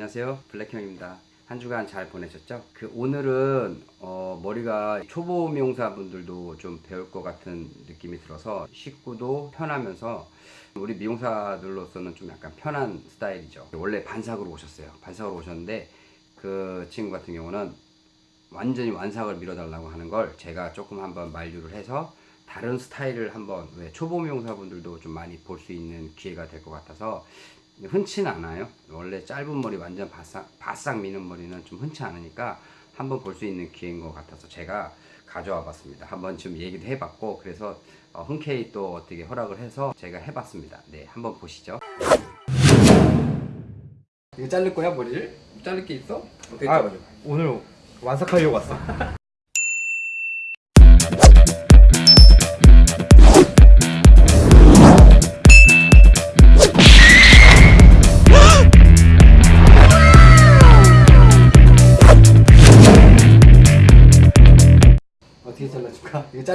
안녕하세요. 블랙형입니다. 한 주간 잘 보내셨죠? 그 오늘은 어, 머리가 초보 미용사분들도 좀 배울 것 같은 느낌이 들어서 쉽고도 편하면서 우리 미용사들로서는 좀 약간 편한 스타일이죠. 원래 반삭으로 오셨어요. 반삭으로 오셨는데 그 친구 같은 경우는 완전히 완삭을 밀어달라고 하는 걸 제가 조금 한번 만류를 해서 다른 스타일을 한번 왜 초보 미용사분들도 좀 많이 볼 수 있는 기회가 될 것 같아서 흔치는 않아요. 원래 짧은 머리 완전 바싹, 바싹 미는 머리는 좀 흔치 않으니까 한번 볼 수 있는 기회인 것 같아서 제가 가져와 봤습니다. 한번 좀 얘기도 해봤고 그래서 어, 흔쾌히 또 어떻게 허락을 해서 제가 해봤습니다. 네, 한번 보시죠. 이거 자를 거야 머리를? 자를 게 있어? 어떻게 아? 오늘 완삭하려고 왔어.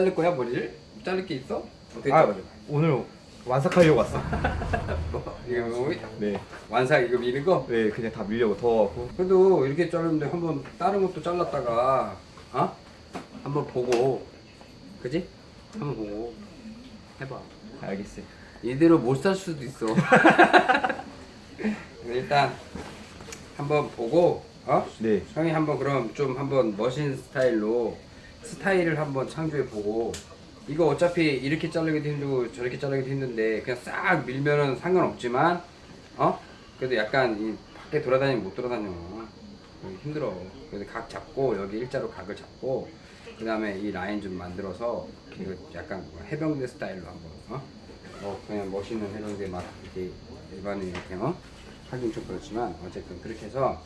자를 거야 머리를? 자를 게 있어? 어떻게 아, 자르죠? 오늘 완삭하려고 왔어. 뭐, 이거 뭐, 네, 완삭 이거 미는 거? 네, 그냥 다 밀려고 더워갖고. 그래도 이렇게 자르는데 한번 다른 것도 잘랐다가 어? 한번 보고 그지? 한번 보고 해봐 알겠어요. 이대로 못 살 수도 있어 일단 한번 보고 어? 네, 형이 한번 그럼 좀 한번 머신 스타일로 스타일을 한번 창조해 보고 이거 어차피 이렇게 자르기도 힘들고 저렇게 자르기도 힘든데 그냥 싹 밀면은 상관없지만 어 그래도 약간 이 밖에 돌아다니면 못 돌아다녀 힘들어 그래서 각 잡고 여기 일자로 각을 잡고 그 다음에 이 라인 좀 만들어서 이거 약간 뭐 해병대 스타일로 한번 어? 뭐 그냥 멋있는 해병대 막 이렇게 일반인 이렇게 어? 하긴 좀 그렇지만 어쨌든 그렇게 해서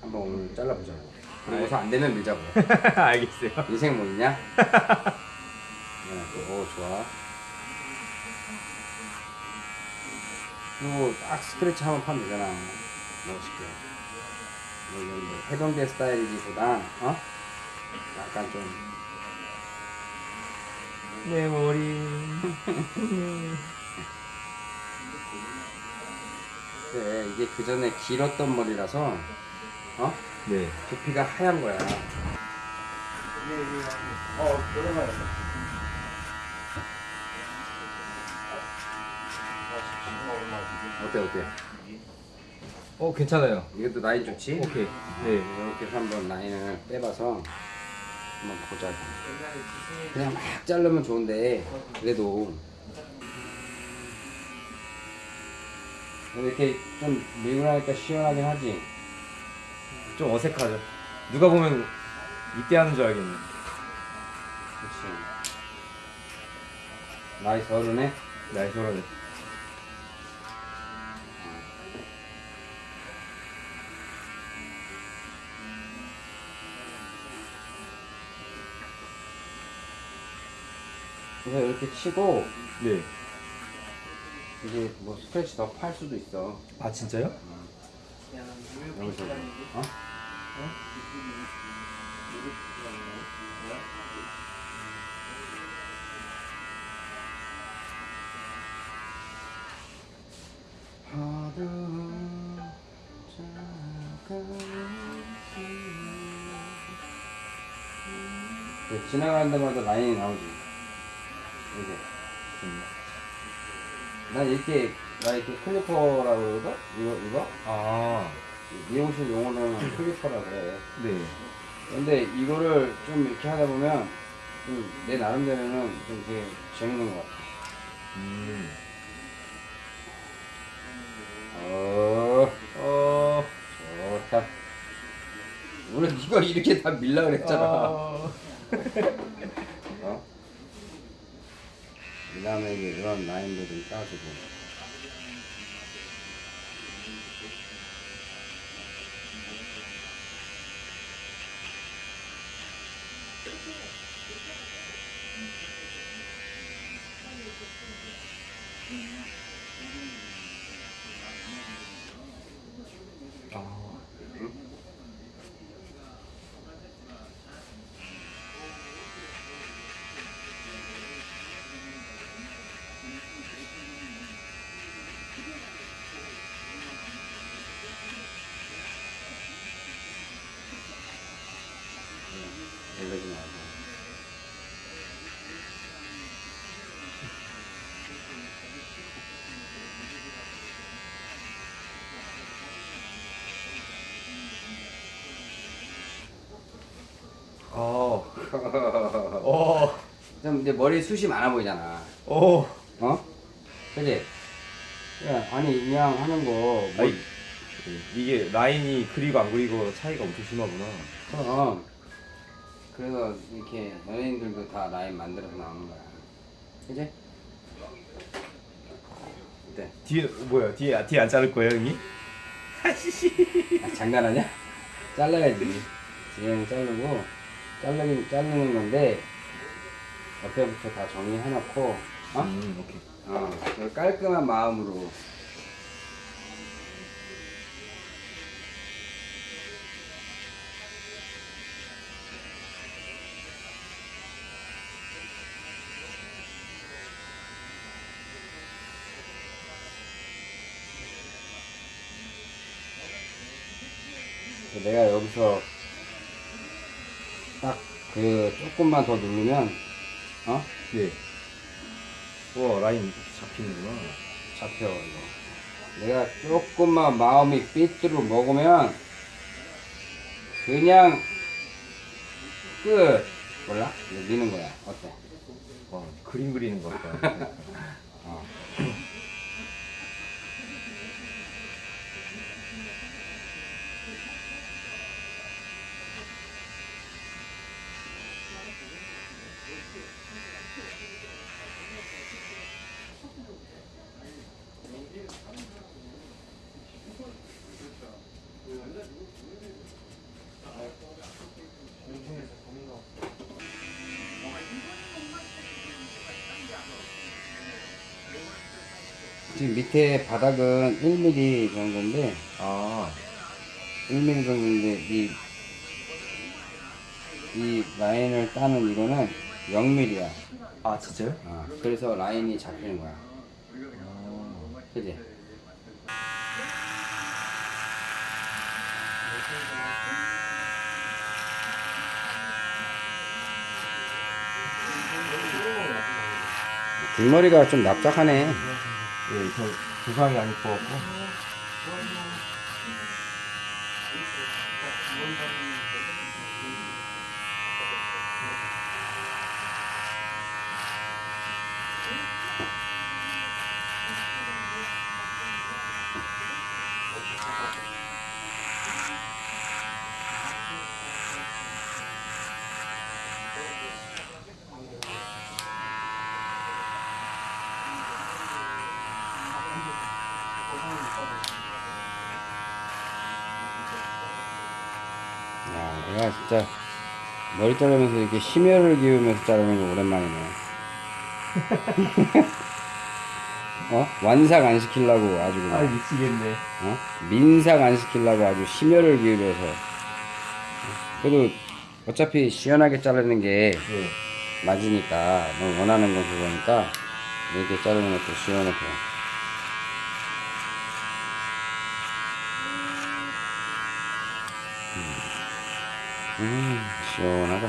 한번 오늘 잘라보자고 그러고서 안 되면 밀자고 알겠어요. 인생 뭐 있냐? 네, 오 좋아 그리고 딱 스트레치 한번 파면 되잖아 멋있게 뭐 이건 뭐 해병대 스타일이기보다 어? 약간 좀 내 머리. 그래 이게 그 전에 길었던 머리라서 어? 네. 두피가 하얀 거야 어, 오랜만에. 어때 어때? 어, 괜찮아요. 이것도 라인 좋지? 오케이. 네. 이렇게 해서 한번 라인을 빼봐서 한번 보자고 그냥 막 자르면 좋은데 그래도 이렇게 좀 밀고 나니까 시원하긴 하지 좀 어색하죠. 누가 보면 이때 하는 줄 알겠네. 그치 나이 서른에 나이 소라네. 그래서 이렇게 치고 네. 이제 뭐 스크래치 더 팔 수도 있어 아, 진짜요? 여기서 어? 네, 지나가는 데마다 라인이 나오지. 이게. 난 이렇게 나 이렇게 클리퍼라고 그러거든? 이거 이거? 아, 미용실 용어로는 클리퍼라고 그래 네. 근데 이거를 좀 이렇게 하다 보면 좀 내 나름대로는 좀 되게 재밌는 것 같아 음. 어 어. 좋다 오늘 이걸 이렇게 다 밀라 그랬잖아 어. 어? 그 다음에 이제 이런 라인도 좀 따주고 아. 이러지 말고. 어. 어. 좀 이제 머리 숱이 많아 보이잖아. 어. 어? 그지? 야, 아니 그냥 하는 거 뭐, 아이, 이게 라인이 그리고 안 그리고 차이가 엄청 심하구나. 그럼 그래서 이렇게 연예인들도 다 라인 만들어서 나오는 거야. 그지? 어때? 뒤에 뭐야? 뒤에 아, 뒤에 안 자를 거예요, 형이? 아, 장난하냐? 잘라야지. 지금 자르고 자르긴 자르는 건데 옆에부터 다 정리해놓고 어? 음, 오케이. 어, 그 깔끔한 마음으로 내가 여기서 딱 그 조금만 더 누르면 어? 네. 와, 라인 잡히는구나. 잡혀 이거. 내가 조금만 마음이 삐뚤어 먹으면 그냥 끝 몰라? 미는 거야 어때? 와, 그림 그리는 것 같다. 어. 지금 밑에 바닥은 1mm 정도인데 아, 1mm 정도인데 이, 이 라인을 따는 이거는 0mm야 아 진짜요? 어, 그래서 라인이 잡히는 거야 아, 그지? 뒷머리가 좀 납작하네 네, 저 두상이 안 이뻐갖고. 야, 내가 진짜 머리 자르면서 이렇게 심혈을 기울면서 자르는 거 오랜만이네. 어? 완삭 안 시키려고 아주 아 그냥, 미치겠네. 어? 민삭 안 시키려고 아주 심혈을 기울여서. 그래도 어차피 시원하게 자르는 게 네. 맞으니까, 너 원하는 건 그거니까, 이렇게 자르는 것도 시원해 보여. 음, 시원하다.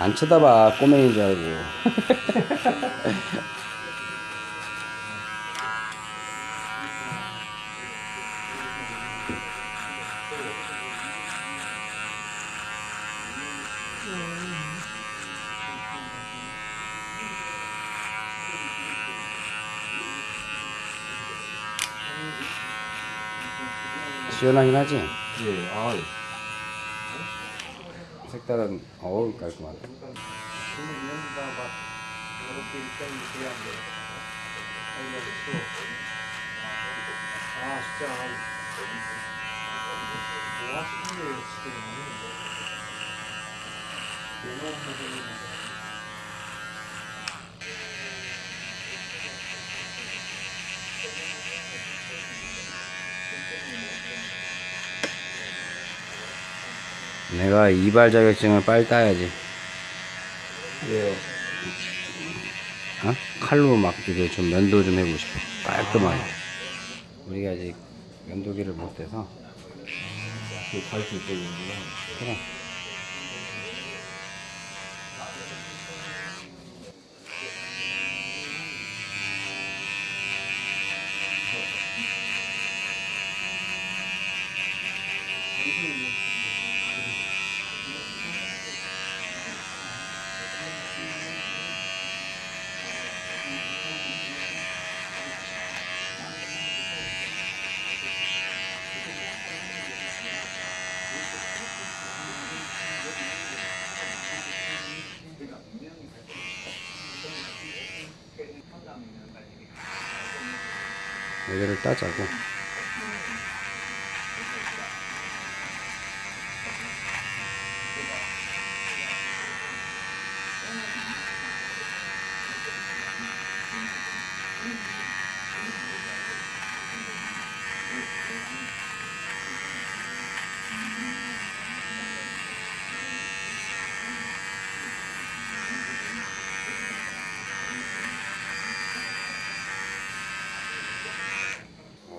안 쳐다봐, 꼬맹이인 줄 알고. 시원하긴 하지? 네. 아, 색깔은, 어우, 깔끔하다. 아 진짜 뭐 하시는 거예요 지금 내가 이발 자격증을 빨리 따야지. 왜요? 어? 칼로 막 이게 좀 면도 좀 해보고 싶어. 깔끔하게. 우리가 아직 면도기를 못 대서. 갈수 있거든요. 그래. 여기를 따자고.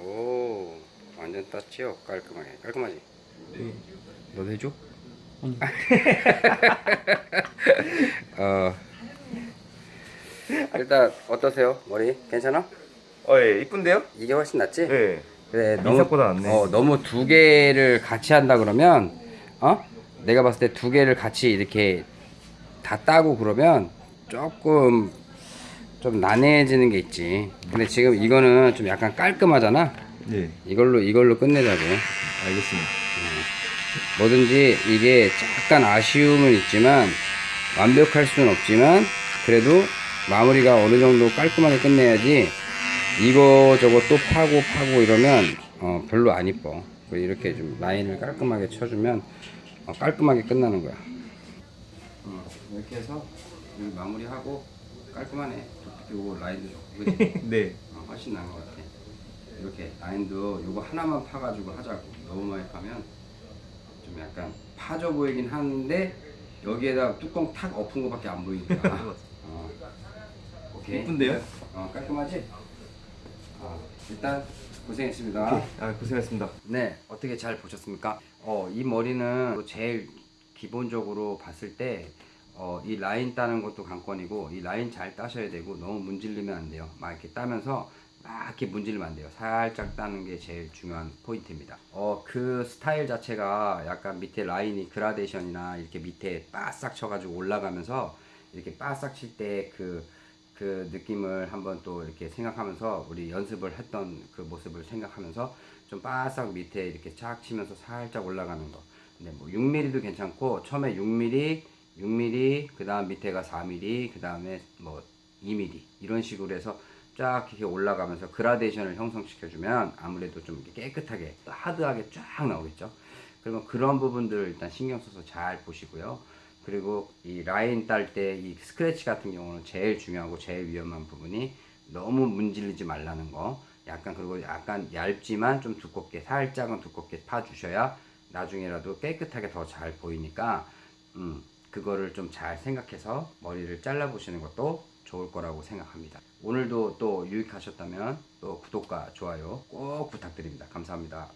오, 완전 땄지요? 깔끔하게. 깔끔하지? 네. 너도 해줘? 어, 일단 어떠세요? 머리 괜찮아? 어, 예, 이쁜데요? 이게 훨씬 낫지? 네. 그래 민석보다 낫네. 어, 너무 두 개를 같이 한다 그러면 어? 내가 봤을 때 두 개를 같이 이렇게 다 따고 그러면 조금 좀 난해해지는 게 있지. 근데 지금 이거는 좀 약간 깔끔하잖아. 네. 이걸로 이걸로 끝내자고. 알겠습니다. 뭐든지 이게 약간 아쉬움은 있지만 완벽할 수는 없지만 그래도 마무리가 어느 정도 깔끔하게 끝내야지 이거 저거 또 파고 파고 이러면 어, 별로 안 이뻐 이렇게 좀 라인을 깔끔하게 쳐주면 어, 깔끔하게 끝나는 거야 어, 이렇게 해서 마무리하고 깔끔하네 요거 라인도 좋고? 네. 어, 훨씬 나은 것 같아. 이렇게 라인도 요거 하나만 파가지고 하자고. 너무 많이 파면 좀 약간 파져 보이긴 하는데 여기에다 뚜껑 탁 엎은 거밖에 안 보이니까. 어. 오케이. 이쁜데요? 어, 깔끔하지? 어, 일단 고생했습니다. 아, 고생했습니다. 네, 어떻게 잘 보셨습니까? 어, 이 머리는 제일 기본적으로 봤을 때, 어, 이 라인 따는 것도 관건이고, 이 라인 잘 따셔야 되고, 너무 문질리면 안 돼요. 막 이렇게 따면서, 막 이렇게 문질리면 안 돼요. 살짝 따는 게 제일 중요한 포인트입니다. 어, 그 스타일 자체가 약간 밑에 라인이 그라데이션이나 이렇게 밑에 바싹 쳐가지고 올라가면서, 이렇게 바싹 칠 때 그, 그 느낌을 한번 또 이렇게 생각하면서 우리 연습을 했던 그 모습을 생각하면서 좀 바싹 밑에 이렇게 쫙 치면서 살짝 올라가는 거. 근데 뭐 6mm도 괜찮고 처음에 6mm, 6mm, 그 다음 밑에가 4mm, 그 다음에 뭐 2mm 이런 식으로 해서 쫙 이렇게 올라가면서 그라데이션을 형성시켜주면 아무래도 좀 깨끗하게 또 하드하게 쫙 나오겠죠. 그러면 그런 부분들을 일단 신경 써서 잘 보시고요. 그리고 이 라인 딸 때 이 스크래치 같은 경우는 제일 중요하고 제일 위험한 부분이 너무 문질리지 말라는 거. 약간 그리고 약간 얇지만 좀 두껍게 살짝은 두껍게 파 주셔야 나중에라도 깨끗하게 더 잘 보이니까 음, 그거를 좀 잘 생각해서 머리를 잘라 보시는 것도 좋을 거라고 생각합니다. 오늘도 또 유익하셨다면 또 구독과 좋아요 꼭 부탁드립니다. 감사합니다.